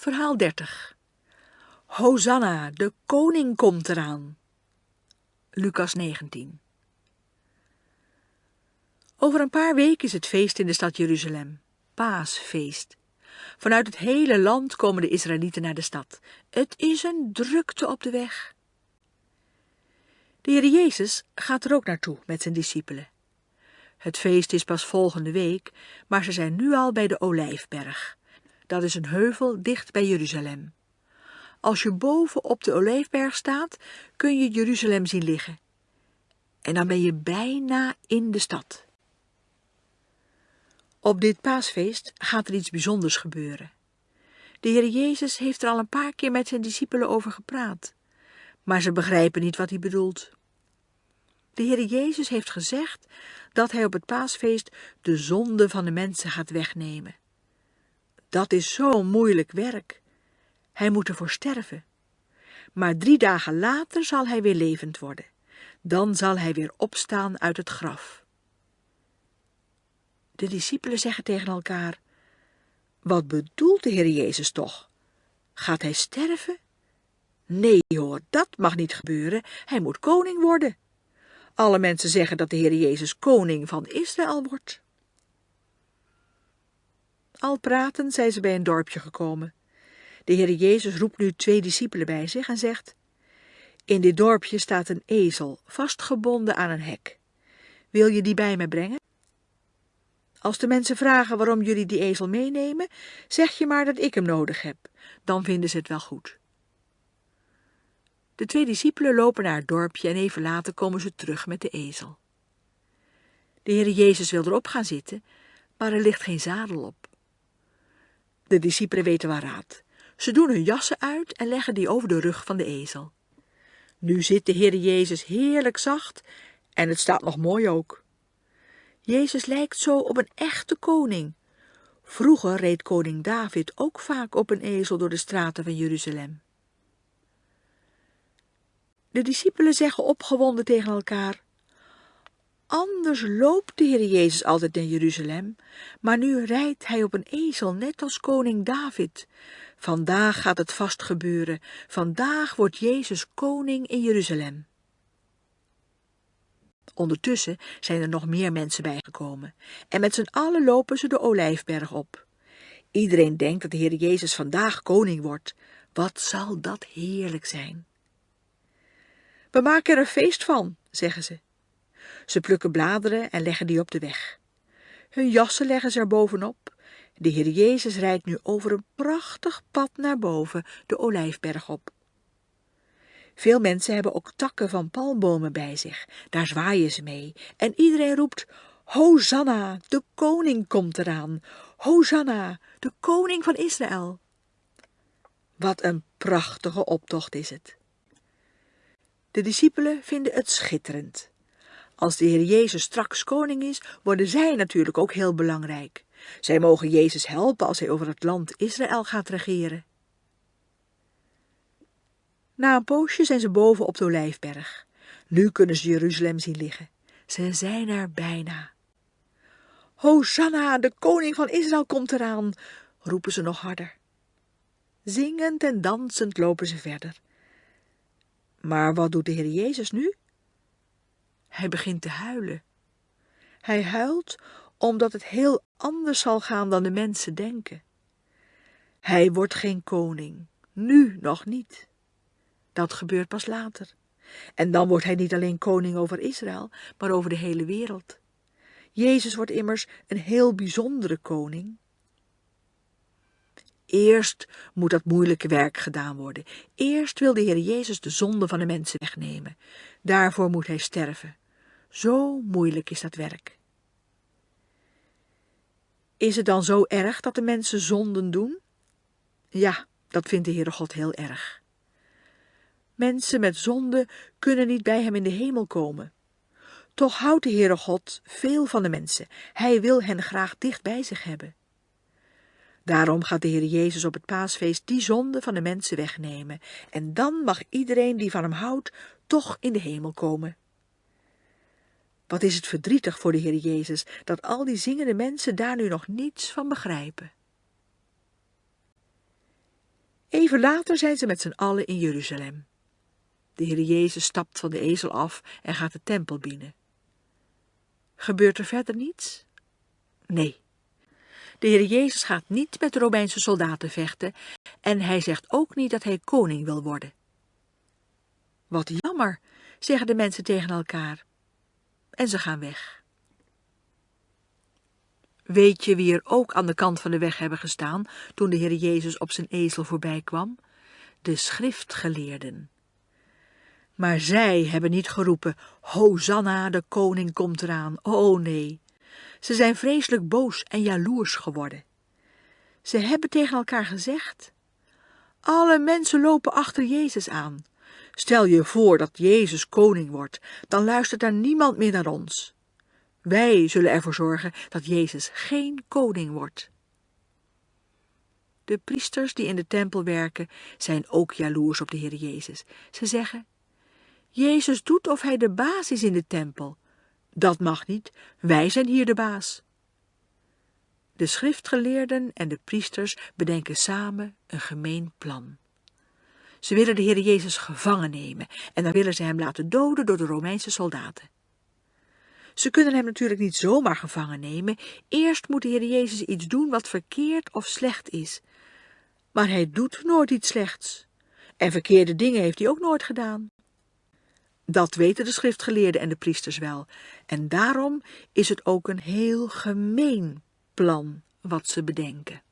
Verhaal 30 Hosanna, de koning komt eraan. Lucas 19 Over een paar weken is het feest in de stad Jeruzalem, paasfeest. Vanuit het hele land komen de Israëlieten naar de stad. Het is een drukte op de weg. De Heer Jezus gaat er ook naartoe met zijn discipelen. Het feest is pas volgende week, maar ze zijn nu al bij de Olijfberg. Dat is een heuvel dicht bij Jeruzalem. Als je boven op de Olijfberg staat, kun je Jeruzalem zien liggen. En dan ben je bijna in de stad. Op dit paasfeest gaat er iets bijzonders gebeuren. De Heer Jezus heeft er al een paar keer met zijn discipelen over gepraat, maar ze begrijpen niet wat hij bedoelt. De Heer Jezus heeft gezegd dat hij op het paasfeest de zonde van de mensen gaat wegnemen. Dat is zo'n moeilijk werk. Hij moet ervoor sterven. Maar drie dagen later zal hij weer levend worden. Dan zal hij weer opstaan uit het graf. De discipelen zeggen tegen elkaar, wat bedoelt de Heer Jezus toch? Gaat hij sterven? Nee hoor, dat mag niet gebeuren. Hij moet koning worden. Alle mensen zeggen dat de Heer Jezus koning van Israël wordt. Al pratend zijn ze bij een dorpje gekomen. De Heer Jezus roept nu twee discipelen bij zich en zegt, In dit dorpje staat een ezel, vastgebonden aan een hek. Wil je die bij me brengen? Als de mensen vragen waarom jullie die ezel meenemen, zeg je maar dat ik hem nodig heb. Dan vinden ze het wel goed. De twee discipelen lopen naar het dorpje en even later komen ze terug met de ezel. De Heer Jezus wil erop gaan zitten, maar er ligt geen zadel op. De discipelen weten waar raad. Ze doen hun jassen uit en leggen die over de rug van de ezel. Nu zit de Heer Jezus heerlijk zacht en het staat nog mooi ook. Jezus lijkt zo op een echte koning. Vroeger reed koning David ook vaak op een ezel door de straten van Jeruzalem. De discipelen zeggen opgewonden tegen elkaar, Anders loopt de Heer Jezus altijd naar Jeruzalem, maar nu rijdt hij op een ezel, net als koning David. Vandaag gaat het vast gebeuren. Vandaag wordt Jezus koning in Jeruzalem. Ondertussen zijn er nog meer mensen bijgekomen en met z'n allen lopen ze de Olijfberg op. Iedereen denkt dat de Heer Jezus vandaag koning wordt. Wat zal dat heerlijk zijn. We maken er een feest van, zeggen ze. Ze plukken bladeren en leggen die op de weg. Hun jassen leggen ze er bovenop. De Heer Jezus rijdt nu over een prachtig pad naar boven, de Olijfberg op. Veel mensen hebben ook takken van palmbomen bij zich. Daar zwaaien ze mee. En iedereen roept, Hosanna, de koning komt eraan. Hosanna, de koning van Israël. Wat een prachtige optocht is het. De discipelen vinden het schitterend. Als de Heer Jezus straks koning is, worden zij natuurlijk ook heel belangrijk. Zij mogen Jezus helpen als hij over het land Israël gaat regeren. Na een poosje zijn ze boven op de Olijfberg. Nu kunnen ze Jeruzalem zien liggen. Ze zijn er bijna. Hosanna, de koning van Israël komt eraan, roepen ze nog harder. Zingend en dansend lopen ze verder. Maar wat doet de Heer Jezus nu? Hij begint te huilen. Hij huilt omdat het heel anders zal gaan dan de mensen denken. Hij wordt geen koning, nu nog niet. Dat gebeurt pas later. En dan wordt hij niet alleen koning over Israël, maar over de hele wereld. Jezus wordt immers een heel bijzondere koning. Eerst moet dat moeilijke werk gedaan worden. Eerst wil de Heer Jezus de zonde van de mensen wegnemen. Daarvoor moet hij sterven. Zo moeilijk is dat werk. Is het dan zo erg dat de mensen zonden doen? Ja, dat vindt de Heere God heel erg. Mensen met zonde kunnen niet bij hem in de hemel komen. Toch houdt de Heere God veel van de mensen. Hij wil hen graag dicht bij zich hebben. Daarom gaat de Heer Jezus op het paasfeest die zonde van de mensen wegnemen. En dan mag iedereen die van hem houdt toch in de hemel komen. Wat is het verdrietig voor de Heer Jezus dat al die zingende mensen daar nu nog niets van begrijpen. Even later zijn ze met z'n allen in Jeruzalem. De Heer Jezus stapt van de ezel af en gaat de tempel binnen. Gebeurt er verder niets? Nee. De Heer Jezus gaat niet met de Romeinse soldaten vechten en hij zegt ook niet dat hij koning wil worden. Wat jammer, zeggen de mensen tegen elkaar. En ze gaan weg. Weet je wie er ook aan de kant van de weg hebben gestaan toen de Heer Jezus op zijn ezel voorbij kwam? De schriftgeleerden. Maar zij hebben niet geroepen, Hosanna, de koning komt eraan. Oh nee, ze zijn vreselijk boos en jaloers geworden. Ze hebben tegen elkaar gezegd, alle mensen lopen achter Jezus aan. Stel je voor dat Jezus koning wordt, dan luistert er niemand meer naar ons. Wij zullen ervoor zorgen dat Jezus geen koning wordt. De priesters die in de tempel werken zijn ook jaloers op de Heer Jezus. Ze zeggen, Jezus doet of hij de baas is in de tempel. Dat mag niet, wij zijn hier de baas. De schriftgeleerden en de priesters bedenken samen een gemeen plan. Ze willen de Heer Jezus gevangen nemen en dan willen ze hem laten doden door de Romeinse soldaten. Ze kunnen hem natuurlijk niet zomaar gevangen nemen. Eerst moet de Heer Jezus iets doen wat verkeerd of slecht is. Maar hij doet nooit iets slechts. En verkeerde dingen heeft hij ook nooit gedaan. Dat weten de schriftgeleerden en de priesters wel. En daarom is het ook een heel gemeen plan wat ze bedenken.